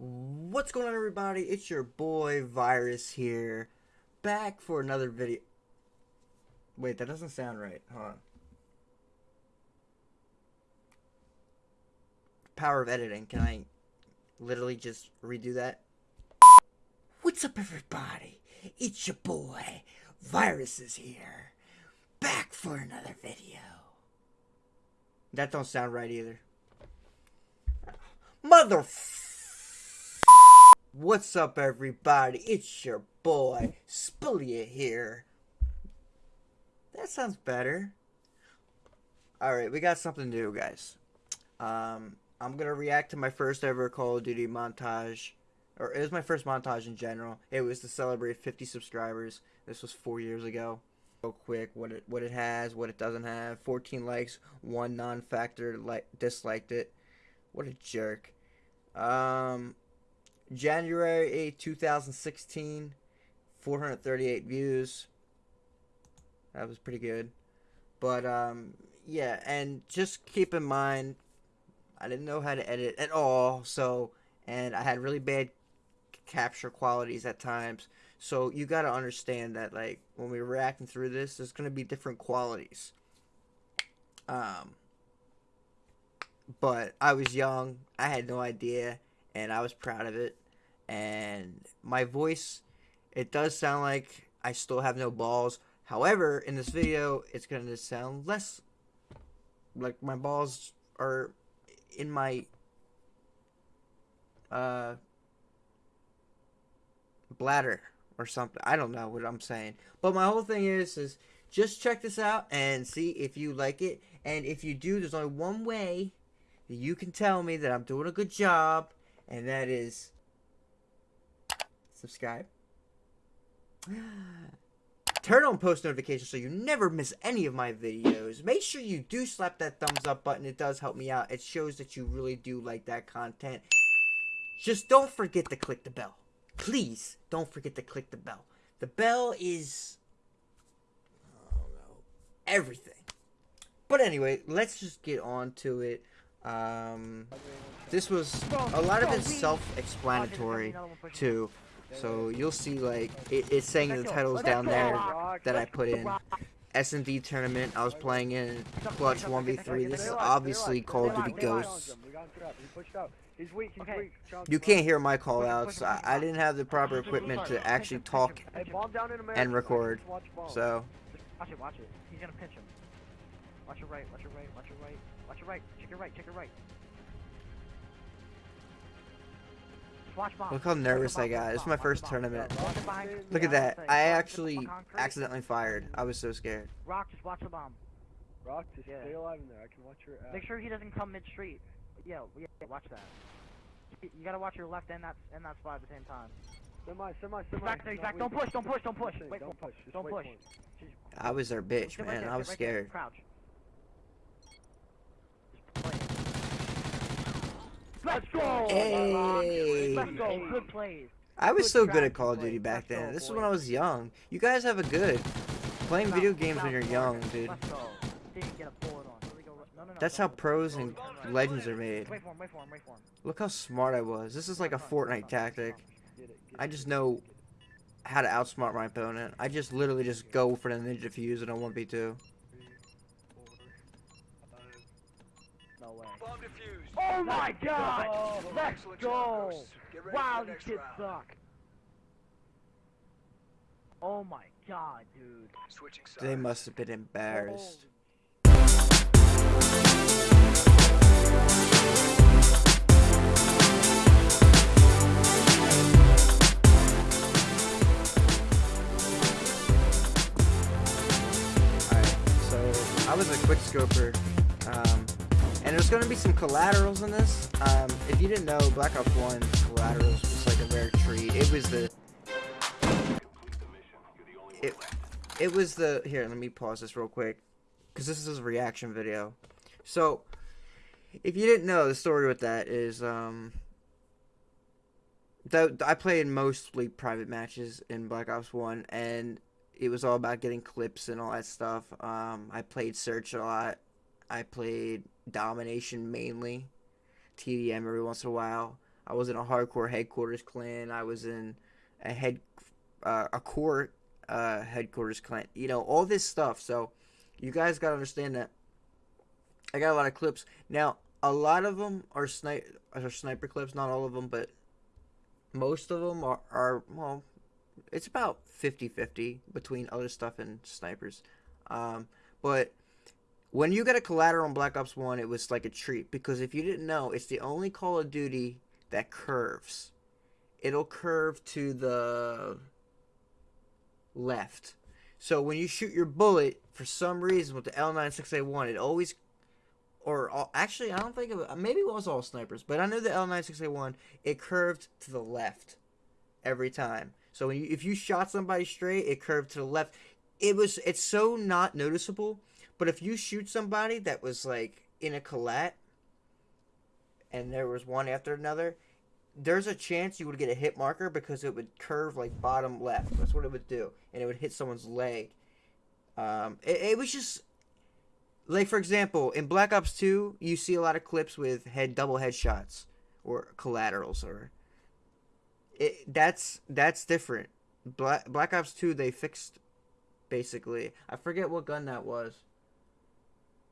What's going on, everybody? It's your boy Virus here, back for another video. Wait, that doesn't sound right. On. Power of editing. Can I literally just redo that? What's up, everybody? It's your boy Virus is here, back for another video. That don't sound right either. Mother. What's up, everybody? It's your boy Spillia here. That sounds better. All right, we got something new, guys. Um, I'm gonna react to my first ever Call of Duty montage, or it was my first montage in general. It was to celebrate 50 subscribers. This was four years ago. Real quick, what it what it has, what it doesn't have. 14 likes, one non-factor like disliked it. What a jerk. Um, January 8, 2016, 438 views. That was pretty good. But, um, yeah, and just keep in mind, I didn't know how to edit at all, so, and I had really bad capture qualities at times. So you got to understand that, like, when we're reacting through this, there's going to be different qualities. Um, but I was young, I had no idea, and I was proud of it. And my voice, it does sound like I still have no balls. However, in this video, it's going to sound less like my balls are in my uh bladder or something. I don't know what I'm saying. But my whole thing is is just check this out and see if you like it. And if you do, there's only one way that you can tell me that I'm doing a good job, and that is subscribe. Turn on post notifications so you never miss any of my videos. Make sure you do slap that thumbs up button. It does help me out. It shows that you really do like that content. Just don't forget to click the bell. Please don't forget to click the bell. The bell is everything. But anyway, let's just get on to it. Um, this was a lot of it's self-explanatory too. So you'll see like it, it's saying the titles down there that I put in. S&D tournament I was playing in Clutch 1v3. This is obviously Call of Duty Ghosts. You can't hear my call outs. I, I didn't have the proper equipment to actually talk and record. So. Watch it, watch it. He's gonna pinch him. Watch right, watch your right, watch your right, watch your right, check right, check right. Look how nervous I got. This is my first tournament. Look at that. I actually accidentally fired. I was so scared. Rock, just watch the bomb. Rock, just stay alive in there. I can watch your ass. Make sure he doesn't come mid-street. Yeah, yeah, watch that. You gotta watch your left and that and that spot at the same time. Semi, semi, semi. He's back there, he's back. Don't push, don't push, don't push. Wait, don't push. Don't push. I was their bitch, man. I was scared. Crouch. Let's go! Hey! Let's go, good plays. I was so good at Call of Duty back then. This is when I was young. You guys have a good. Playing video games when you're young, dude. That's how pros and legends are made. Look how smart I was. This is like a Fortnite tactic. I just know how to outsmart my opponent. I just literally just go for the ninja fuse and I 1v2. Oh my god! Let's go! Wow, these kids suck. Oh my god, dude. They must have been embarrassed. I was a quick scoper. Um, and there's going to be some collaterals in this. Um, if you didn't know, Black Ops 1 collaterals was like a rare treat. It was the... It, it was the... Here, let me pause this real quick. Because this is a reaction video. So, if you didn't know, the story with that is... Um, that I played mostly private matches in Black Ops 1. And it was all about getting clips and all that stuff. Um, I played Search a lot. I played Domination mainly, TDM every once in a while. I was in a hardcore headquarters clan. I was in a head uh, a core uh, headquarters clan. You know all this stuff. So you guys gotta understand that. I got a lot of clips now. A lot of them are snipe are sniper clips. Not all of them, but most of them are, are well. It's about 50-50 between other stuff and snipers. Um, but when you get a collateral on Black Ops 1, it was like a treat because if you didn't know, it's the only Call of Duty that curves. It'll curve to the left. So when you shoot your bullet, for some reason with the L96A1, it always, or all, actually I don't think it maybe it was all snipers, but I know the L96A1, it curved to the left every time. So you, if you shot somebody straight, it curved to the left. It was, it's so not noticeable, but if you shoot somebody that was like in a collat, and there was one after another, there's a chance you would get a hit marker because it would curve like bottom left. That's what it would do, and it would hit someone's leg. Um, it, it was just like for example, in Black Ops Two, you see a lot of clips with head double headshots or collaterals, or it that's that's different. Black Black Ops Two, they fixed basically. I forget what gun that was.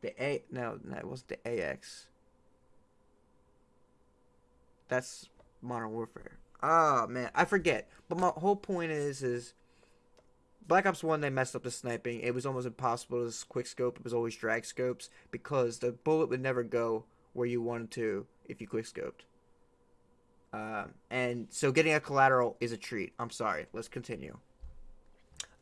The A no, no, it wasn't the AX. That's Modern Warfare. Oh man, I forget. But my whole point is is Black Ops 1 they messed up the sniping. It was almost impossible to quick scope. It was always drag scopes because the bullet would never go where you wanted to if you quick scoped. Um, and so getting a collateral is a treat. I'm sorry. Let's continue.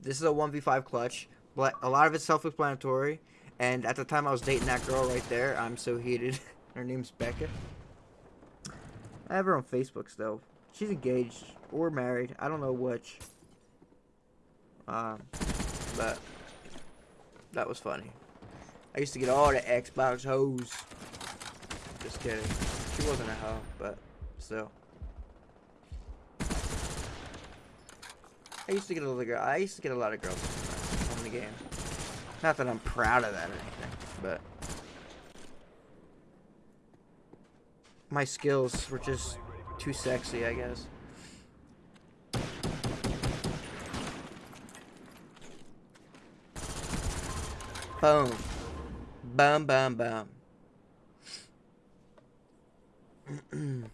This is a 1v5 clutch. But a lot of it's self-explanatory. And at the time I was dating that girl right there, I'm so heated. Her name's Becca. I have her on Facebook still. She's engaged or married. I don't know which. Um, but that was funny. I used to get all the Xbox hoes. Just kidding. She wasn't a hoe, but still. I used to get a lot of girl. I used to get a lot of girls on the game. Not that I'm proud of that or anything, but my skills were just too sexy, I guess. Boom. Bum, bum, bum.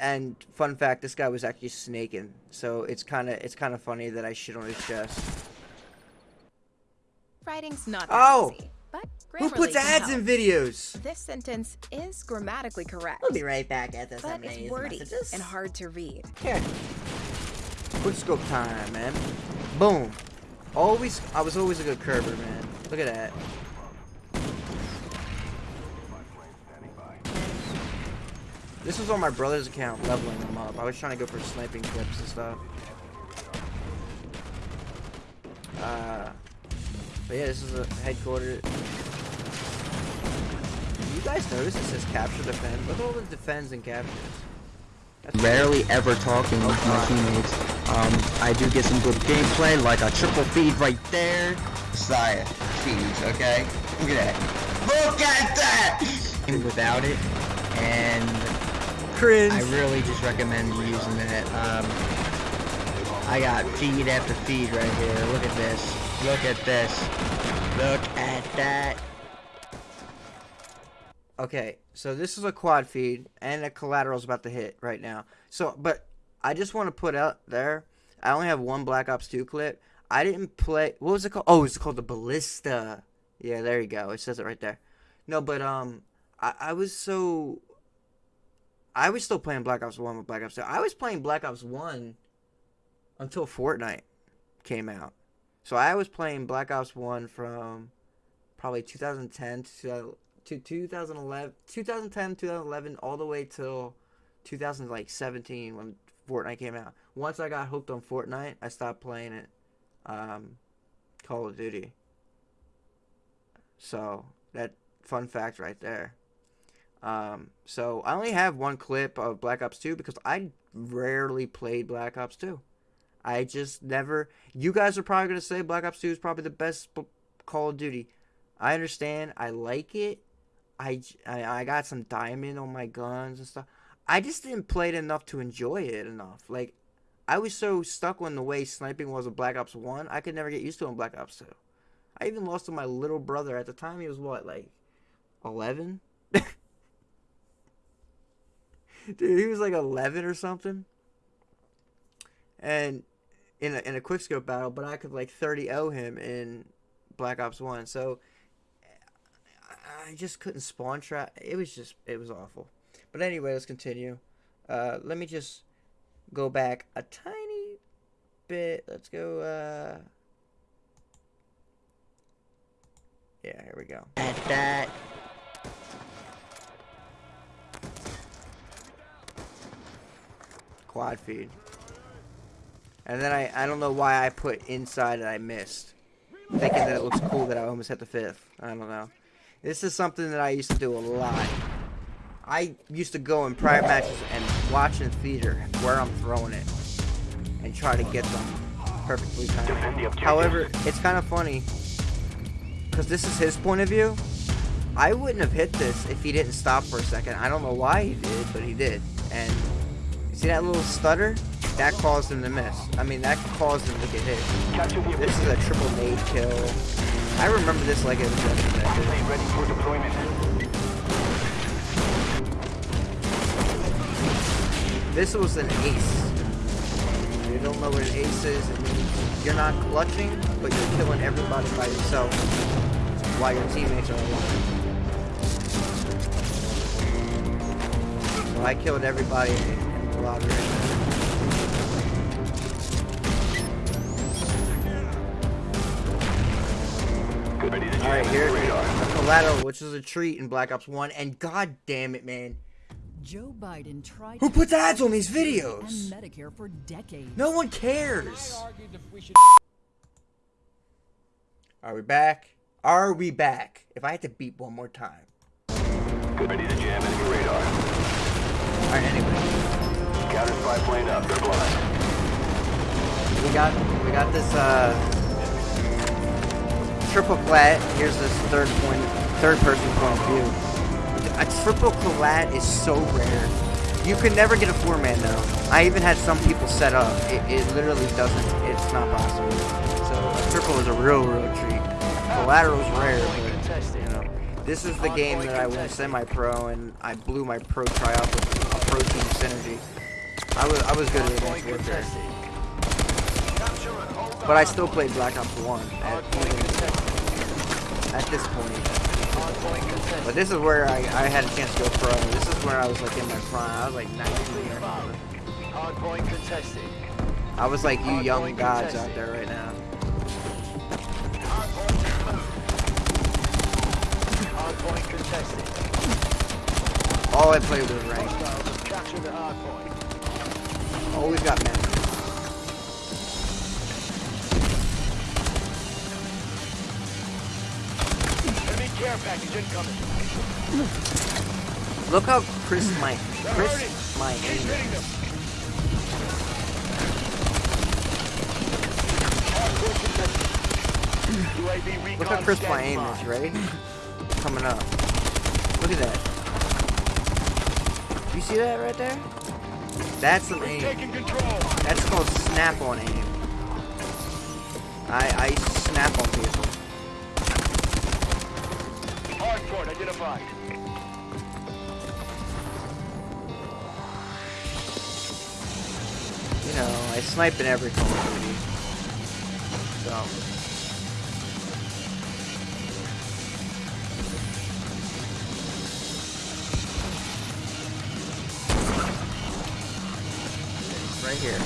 And fun fact, this guy was actually snaking, so it's kind of it's kind of funny that I shit on his chest. Writing's not Oh! easy, but Who puts ads help. in videos? This sentence is grammatically correct, We'll be right back at this. but it's wordy and hard to read. Here. Quick scope time, man. Boom. Always, I was always a good curver, man. Look at that. This was on my brother's account, leveling them up. I was trying to go for sniping clips and stuff. Uh, but yeah, this is a headquarters. You guys notice it says capture defend? Look at all the defends and captures. That's rarely ever talking with my teammates. Um, I do get some good gameplay, like a triple feed right there. Sire, feeds, okay? Look at that. Look at that! Without it, and cringe. I really just recommend using that. Um, I got feed after feed right here. Look at this. Look at this. Look at that. Okay, so this is a quad feed, and a collateral's about to hit right now. So, but I just want to put out there, I only have one Black Ops 2 clip. I didn't play, what was it called? Oh, it's called the Ballista. Yeah, there you go. It says it right there. No, but, um, I, I was so, I was still playing Black Ops 1 with Black Ops 2. I was playing Black Ops 1 until Fortnite came out. So I was playing Black Ops 1 from probably 2010 to to 2011 2010 2011 all the way till 2017 when Fortnite came out. Once I got hooked on Fortnite, I stopped playing it. Um, Call of Duty. So that fun fact right there. Um, so I only have one clip of Black Ops 2 because I rarely played Black Ops 2. I just never. You guys are probably gonna say Black Ops 2 is probably the best Call of Duty. I understand. I like it. I, I, I got some diamond on my guns and stuff. I just didn't play it enough to enjoy it enough. Like, I was so stuck on the way sniping was in Black Ops 1, I could never get used to it in Black Ops 2. I even lost to my little brother. At the time, he was what, like 11? Dude, he was like 11 or something. And in a, in a quickscope battle, but I could like 30 0 him in Black Ops 1. So I- I just couldn't spawn trap. It was just, it was awful. But anyway, let's continue. Uh, let me just go back a tiny bit. Let's go, uh, yeah, here we go. At that. Quad feed. And then I, I don't know why I put inside and I missed. Thinking that it looks cool that I almost hit the fifth. I don't know. This is something that I used to do a lot. I used to go in private matches and watch in theater where I'm throwing it. And try to get them perfectly timed. However, it's kind of funny. Because this is his point of view. I wouldn't have hit this if he didn't stop for a second. I don't know why he did, but he did. And See that little stutter? That caused him to miss. I mean, that caused him to get hit. This is a triple nade kill. I remember this like it was yesterday. ready for deployment. This was an ace. You don't know what an ace is, it means you're not clutching, but you're killing everybody by yourself while your teammates are alive. So I killed everybody in the lobby right now. Ready to jam Alright, in here's the the collateral, which is a treat in Black Ops 1, and god damn it, man. Joe Biden tried Who puts ads on these and videos? Medicare for decades. No one cares. Are we back? Are we back? If I had to beat one more time. Ready to jam enemy radar. Alright, anyway. Counter spy plane up. They're blind. We got we got this uh triple collat. Here's this third point third person point of view. A triple collat is so rare. You can never get a four man though. I even had some people set up. It, it literally doesn't it's not possible. So a triple is a real real treat. Collateral's rare, but you know. This is the game that I went semi-pro and I blew my pro tryout with a pro team synergy. I was I was good at Advanced Warfare. But I still played Black Ops 1 at, at this point. But this is where I, I had a chance to go pro. This is where I was like in my prime. I was like 19 or. Hardpoint contested. I was like you young gods out there right now. All I played was ranked. Capture the hardpoint. Always got men. Enemy care package incoming. Look how crisp my crisp my aim Keep hitting them. is. Hardpoint contested. UAV recon Look how crisp my aim is, ready? Coming up. Look at that. You see that right there? That's some aim. That's called snap on aim. I I snap on people. Hardpoint identified. You know, I snipe in every Call of Duty. So. Here.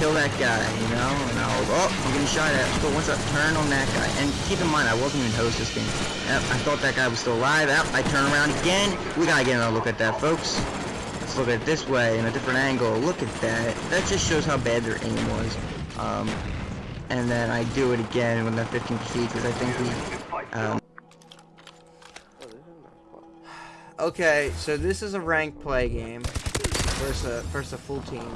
Kill that guy, you know? And I'll, oh, I'm getting shot at. But once I turn on that guy, and keep in mind, I wasn't even host this game. Yep, I thought that guy was still alive. Yep, I turn around again. We gotta get another look at that, folks. Let's look at it this way, in a different angle. Look at that. That just shows how bad their aim was. Um, and then I do it again with that 15 feet, because I think we, um, Okay, so this is a ranked play game versus a, versus a full team.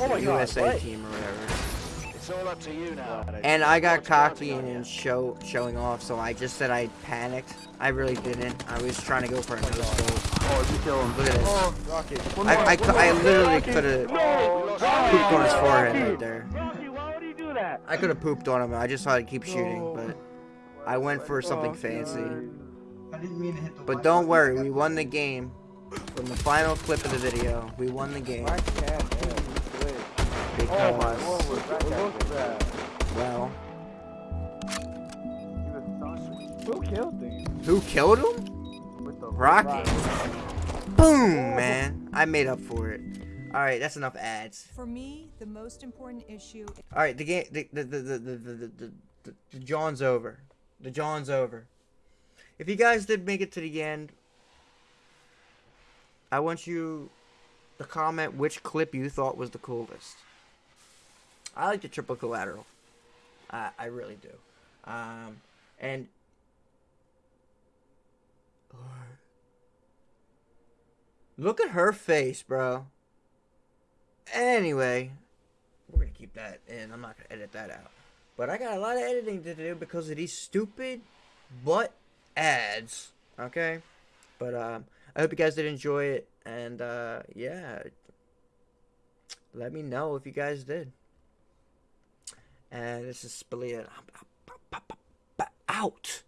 Oh my USA what? team or whatever. It's all up to you now. And I got cocky and show showing off, so I just said I panicked. I really didn't. I was trying to go for a no scope. Oh, you kill him. Look at this. Oh, Rocket. I, I, cou- I literally could have No! pooped on his forehead right there. Rocky, why would you do that? I could have pooped on him. I just thought I'd keep shooting, but I went for something Oh, fancy. I didn't mean to hit the But don't worry, we won the game. From the final clip of the video, we won the game because, Oh my lord, look at that. well, Who killed him? who killed him? With the Rocky. Boom, man. I made up for it. All right, that's enough ads. For me, the most important issue All right, the game, the the the the the the, the, the, the John's over. The John's over. If you guys did make it to the end, I want you to comment which clip you thought was the coolest. I like the triple collateral. I I really do. Um, and look at her face, bro. Anyway, we're gonna keep that in. I'm not gonna edit that out. But I got a lot of editing to do because of these stupid butt ads. Okay? But um I hope you guys did enjoy it and uh yeah. Let me know if you guys did. And this is Spalia out.